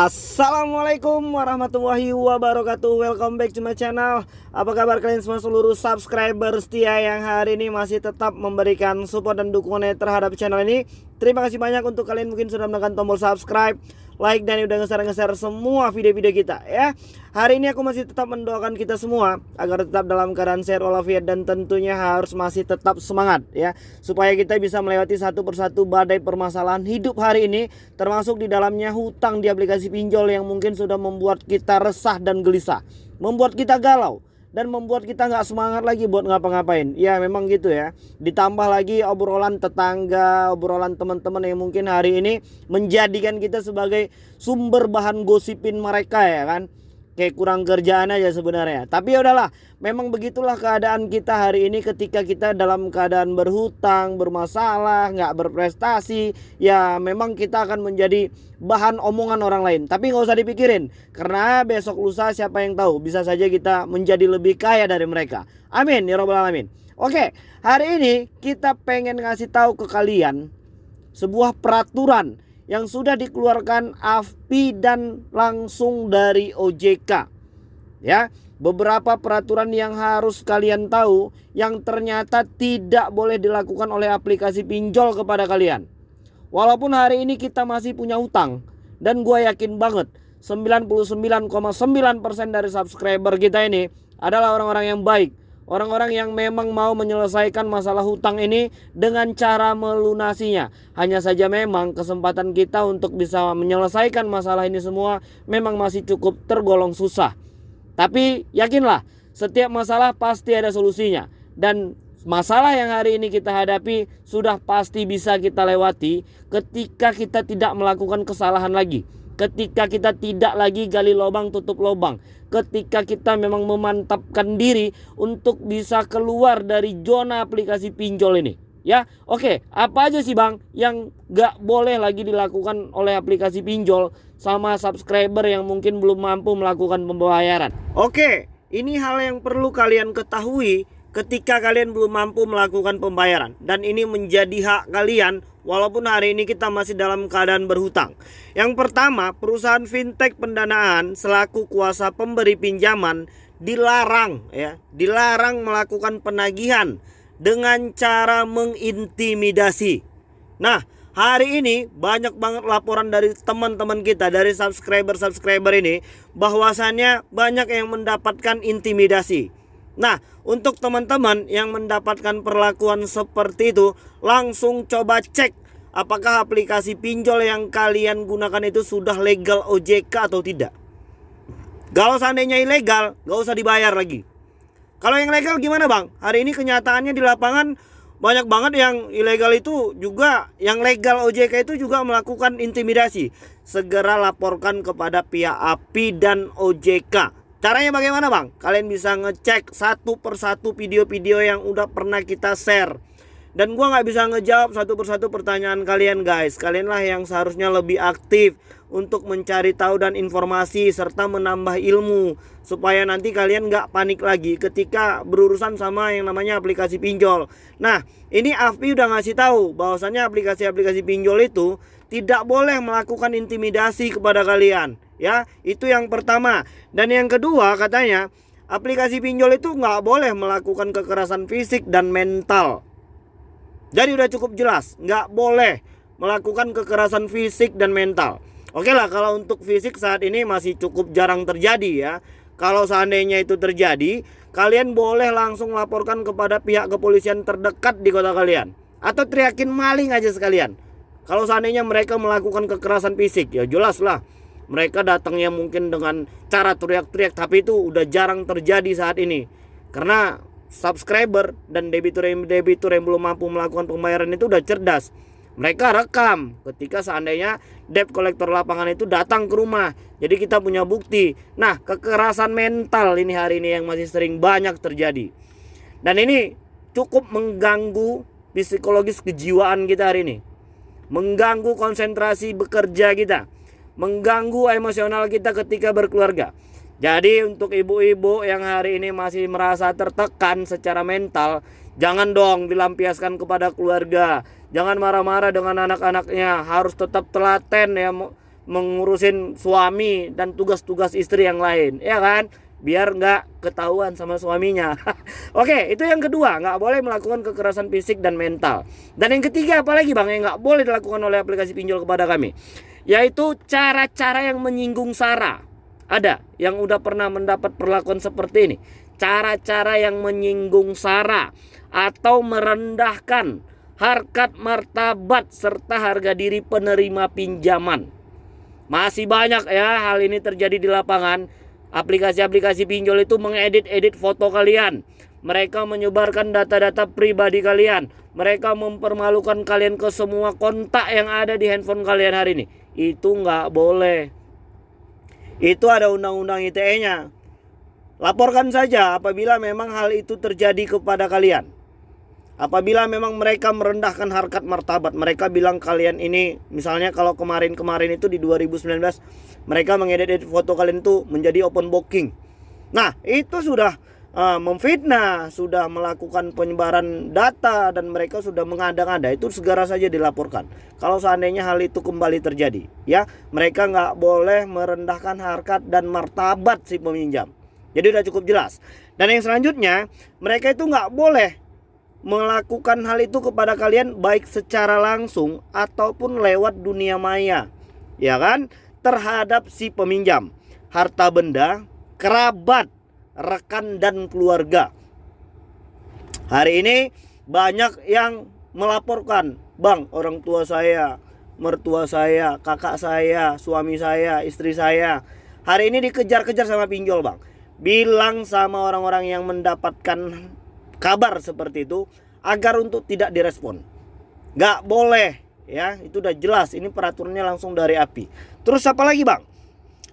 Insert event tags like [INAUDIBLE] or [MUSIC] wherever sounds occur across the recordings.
Assalamualaikum warahmatullahi wabarakatuh. Welcome back to my channel. Apa kabar kalian semua seluruh subscriber setia Yang hari ini masih tetap memberikan support dan dukungannya terhadap channel ini Terima kasih banyak untuk kalian mungkin sudah menekan tombol subscribe like dan udah nge-share semua video-video kita ya. Hari ini aku masih tetap mendoakan kita semua agar tetap dalam keadaan sehat walafiat dan tentunya harus masih tetap semangat ya supaya kita bisa melewati satu persatu badai permasalahan hidup hari ini termasuk di dalamnya hutang di aplikasi pinjol yang mungkin sudah membuat kita resah dan gelisah, membuat kita galau dan membuat kita nggak semangat lagi buat ngapa-ngapain. Ya memang gitu ya. Ditambah lagi obrolan tetangga, obrolan teman-teman yang mungkin hari ini menjadikan kita sebagai sumber bahan gosipin mereka ya kan kayak kurang kerjaan aja sebenarnya. Tapi ya udahlah, memang begitulah keadaan kita hari ini ketika kita dalam keadaan berhutang, bermasalah, nggak berprestasi, ya memang kita akan menjadi bahan omongan orang lain. Tapi nggak usah dipikirin, karena besok lusa siapa yang tahu, bisa saja kita menjadi lebih kaya dari mereka. Amin ya robbal alamin. Oke, hari ini kita pengen ngasih tahu ke kalian sebuah peraturan yang sudah dikeluarkan AFPI dan langsung dari OJK. Ya, beberapa peraturan yang harus kalian tahu yang ternyata tidak boleh dilakukan oleh aplikasi pinjol kepada kalian. Walaupun hari ini kita masih punya utang dan gue yakin banget 99,9% dari subscriber kita ini adalah orang-orang yang baik Orang-orang yang memang mau menyelesaikan masalah hutang ini dengan cara melunasinya. Hanya saja memang kesempatan kita untuk bisa menyelesaikan masalah ini semua memang masih cukup tergolong susah. Tapi yakinlah, setiap masalah pasti ada solusinya. Dan masalah yang hari ini kita hadapi sudah pasti bisa kita lewati ketika kita tidak melakukan kesalahan lagi ketika kita tidak lagi gali lubang tutup lubang. Ketika kita memang memantapkan diri untuk bisa keluar dari zona aplikasi pinjol ini. Ya oke. Apa aja sih bang yang gak boleh lagi dilakukan oleh aplikasi pinjol sama subscriber yang mungkin belum mampu melakukan pembayaran? Oke ini hal yang perlu kalian ketahui ketika kalian belum mampu melakukan pembayaran dan ini menjadi hak kalian walaupun hari ini kita masih dalam keadaan berhutang. Yang pertama, perusahaan fintech pendanaan selaku kuasa pemberi pinjaman dilarang ya, dilarang melakukan penagihan dengan cara mengintimidasi. Nah, hari ini banyak banget laporan dari teman-teman kita dari subscriber-subscriber ini bahwasannya banyak yang mendapatkan intimidasi. Nah, untuk teman-teman yang mendapatkan perlakuan seperti itu, langsung coba cek apakah aplikasi pinjol yang kalian gunakan itu sudah legal OJK atau tidak. Kalau seandainya ilegal, gak usah dibayar lagi. Kalau yang legal gimana bang? Hari ini kenyataannya di lapangan banyak banget yang ilegal itu juga yang legal OJK itu juga melakukan intimidasi. Segera laporkan kepada pihak API dan OJK Caranya bagaimana bang? Kalian bisa ngecek satu persatu video-video yang udah pernah kita share. Dan gua nggak bisa ngejawab satu persatu pertanyaan kalian guys. Kalianlah yang seharusnya lebih aktif untuk mencari tahu dan informasi serta menambah ilmu Supaya nanti kalian nggak panik lagi ketika berurusan sama yang namanya aplikasi pinjol. Nah ini AFPI udah ngasih tahu bahwasannya aplikasi-aplikasi pinjol itu tidak boleh melakukan intimidasi kepada kalian ya itu yang pertama. Dan yang kedua katanya aplikasi pinjol itu nggak boleh melakukan kekerasan fisik dan mental. Jadi udah cukup jelas nggak boleh melakukan kekerasan fisik dan mental. Oke lah kalau untuk fisik saat ini masih cukup jarang terjadi ya. Kalau seandainya itu terjadi kalian boleh langsung laporkan kepada pihak kepolisian terdekat di kota kalian. Atau teriakin maling aja sekalian. Kalau seandainya mereka melakukan kekerasan fisik ya jelas lah mereka datangnya mungkin dengan cara teriak-teriak tapi itu udah jarang terjadi saat ini. Karena subscriber dan debitur debitur yang belum mampu melakukan pembayaran itu udah cerdas. Mereka rekam ketika seandainya debt collector lapangan itu datang ke rumah. Jadi kita punya bukti. Nah kekerasan mental ini hari ini yang masih sering banyak terjadi. Dan ini cukup mengganggu psikologis kejiwaan kita hari ini. Mengganggu konsentrasi bekerja kita mengganggu emosional kita ketika berkeluarga. Jadi untuk ibu-ibu yang hari ini masih merasa tertekan secara mental, jangan dong dilampiaskan kepada keluarga. Jangan marah-marah dengan anak-anaknya, harus tetap telaten ya mengurusin suami dan tugas-tugas istri yang lain, ya kan? Biar nggak ketahuan sama suaminya. [LAUGHS] Oke, itu yang kedua, nggak boleh melakukan kekerasan fisik dan mental. Dan yang ketiga, apalagi bang yang nggak boleh dilakukan oleh aplikasi pinjol kepada kami, yaitu cara-cara yang menyinggung sara. Ada yang udah pernah mendapat perlakuan seperti ini. Cara-cara yang menyinggung sara atau merendahkan harkat martabat serta harga diri penerima pinjaman. Masih banyak ya hal ini terjadi di lapangan. Aplikasi-aplikasi pinjol itu mengedit-edit foto kalian. Mereka menyebarkan data-data pribadi kalian. Mereka mempermalukan kalian ke semua kontak yang ada di handphone kalian hari ini. Itu nggak boleh. Itu ada undang-undang ITE-nya. Laporkan saja apabila memang hal itu terjadi kepada kalian. Apabila memang mereka merendahkan harkat martabat, mereka bilang kalian ini misalnya kalau kemarin-kemarin itu di 2019 mereka mengedit foto kalian itu menjadi open booking. Nah, itu sudah uh, memfitnah, sudah melakukan penyebaran data dan mereka sudah mengada-ngada. Itu segera saja dilaporkan. Kalau seandainya hal itu kembali terjadi, ya, mereka nggak boleh merendahkan harkat dan martabat si peminjam. Jadi udah cukup jelas. Dan yang selanjutnya, mereka itu nggak boleh melakukan hal itu kepada kalian baik secara langsung ataupun lewat dunia maya. Ya kan? Terhadap si peminjam, harta benda, kerabat, rekan dan keluarga. Hari ini banyak yang melaporkan, "Bang, orang tua saya, mertua saya, kakak saya, suami saya, istri saya hari ini dikejar-kejar sama pinjol, Bang." Bilang sama orang-orang yang mendapatkan kabar seperti itu agar untuk tidak direspon. Gak boleh ya, itu udah jelas ini peraturannya langsung dari API. Terus apa lagi bang?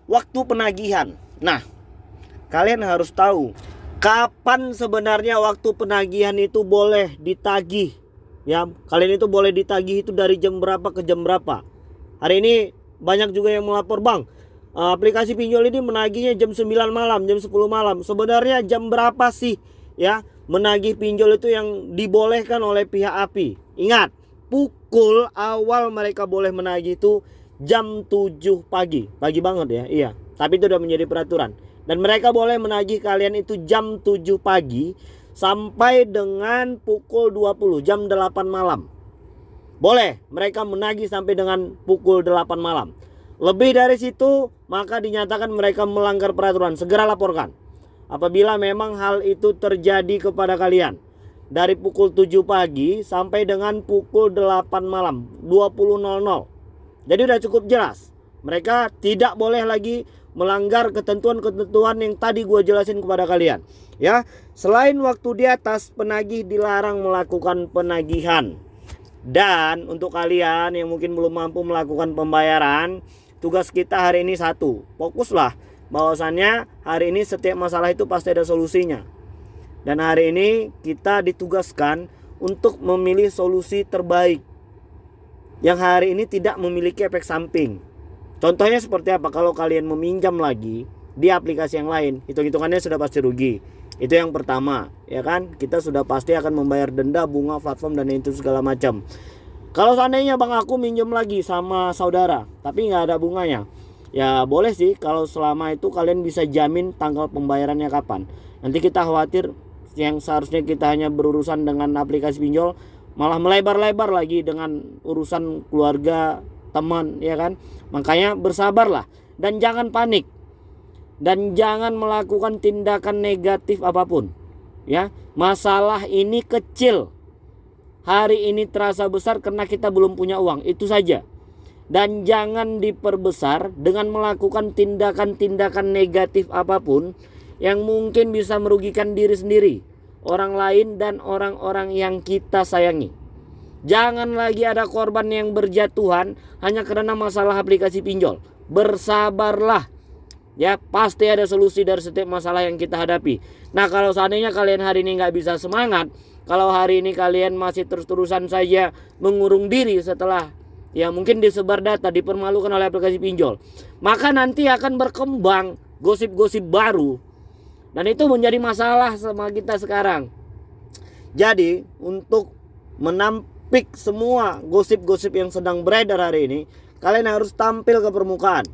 Waktu penagihan. Nah, kalian harus tahu kapan sebenarnya waktu penagihan itu boleh ditagih. Ya, kalian itu boleh ditagih itu dari jam berapa ke jam berapa. Hari ini banyak juga yang melapor bang aplikasi pinjol ini menagihnya jam 9 malam, jam 10 malam. Sebenarnya jam berapa sih ya menagih pinjol itu yang dibolehkan oleh pihak API. Ingat, pukul awal mereka boleh menagih itu jam 7 pagi. Pagi banget ya, iya. Tapi itu sudah menjadi peraturan. Dan mereka boleh menagih kalian itu jam 7 pagi sampai dengan pukul 20, jam 8 malam. Boleh mereka menagih sampai dengan pukul 8 malam. Lebih dari situ, maka dinyatakan mereka melanggar peraturan. Segera laporkan apabila memang hal itu terjadi kepada kalian dari pukul 7 pagi sampai dengan pukul 8 malam 20.00 jadi udah cukup jelas mereka tidak boleh lagi melanggar ketentuan-ketentuan yang tadi gue jelasin kepada kalian ya selain waktu di atas penagih dilarang melakukan penagihan dan untuk kalian yang mungkin belum mampu melakukan pembayaran tugas kita hari ini satu fokuslah bahwasannya hari ini setiap masalah itu pasti ada solusinya. Dan hari ini kita ditugaskan untuk memilih solusi terbaik yang hari ini tidak memiliki efek samping. Contohnya seperti apa? Kalau kalian meminjam lagi di aplikasi yang lain, hitung-hitungannya sudah pasti rugi. Itu yang pertama, ya kan? Kita sudah pasti akan membayar denda, bunga, platform dan itu segala macam. Kalau seandainya bang aku minjem lagi sama saudara, tapi nggak ada bunganya, ya boleh sih kalau selama itu kalian bisa jamin tanggal pembayarannya kapan nanti kita khawatir yang seharusnya kita hanya berurusan dengan aplikasi pinjol malah melebar-lebar lagi dengan urusan keluarga teman ya kan? Makanya bersabarlah dan jangan panik. Dan jangan melakukan tindakan negatif apa pun ya. Masalah ini kecil. Hari ini terasa besar karena kita belum punya uang itu saja. Dan jangan diperbesar dengan melakukan tindakan-tindakan negatif apa pun yang mungkin bisa merugikan diri sendiri, orang lain dan orang-orang yang kita sayangi. Jangan lagi ada korban yang berjatuhan hanya karena masalah aplikasi pinjol. Bersabarlah. Ya, pasti ada solusi dari setiap masalah yang kita hadapi. Nah, kalau seandainya kalian hari ini nggak bisa semangat, kalau hari ini kalian masih terus-terusan saja mengurung diri setelah ya mungkin disebar data dipermalukan oleh aplikasi pinjol maka nanti akan berkembang gosip-gosip baru dan itu menjadi masalah sama kita sekarang jadi untuk menampik semua gosip-gosip yang sedang beredar hari ini Kalian harus tampil ke permukaan.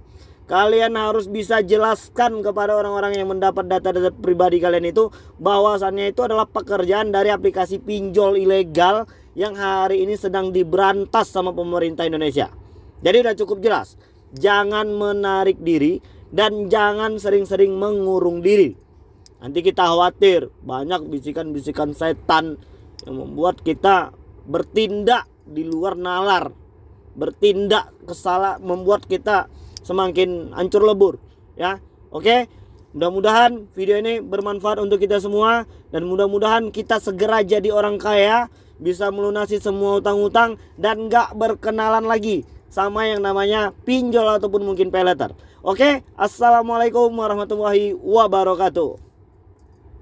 Kalian harus bisa jelaskan kepada orang-orang yang mendapat data-data pribadi kalian itu bahwasannya itu adalah pekerjaan dari aplikasi pinjol ilegal yang hari ini sedang diberantas sama pemerintah Indonesia. Jadi udah cukup jelas. Jangan menarik diri dan jangan sering-sering mengurung diri. Nanti kita khawatir banyak bisikan-bisikan setan yang membuat kita bertindak di luar nalar. Bertindak kesalah membuat kita semakin hancur lebur ya oke mudah-mudahan video ini bermanfaat untuk kita semua dan mudah-mudahan kita segera jadi orang kaya bisa melunasi semua utang-utang dan gak berkenalan lagi sama yang namanya pinjol ataupun mungkin pay letter. Oke, assalamualaikum warahmatullahi wabarakatuh.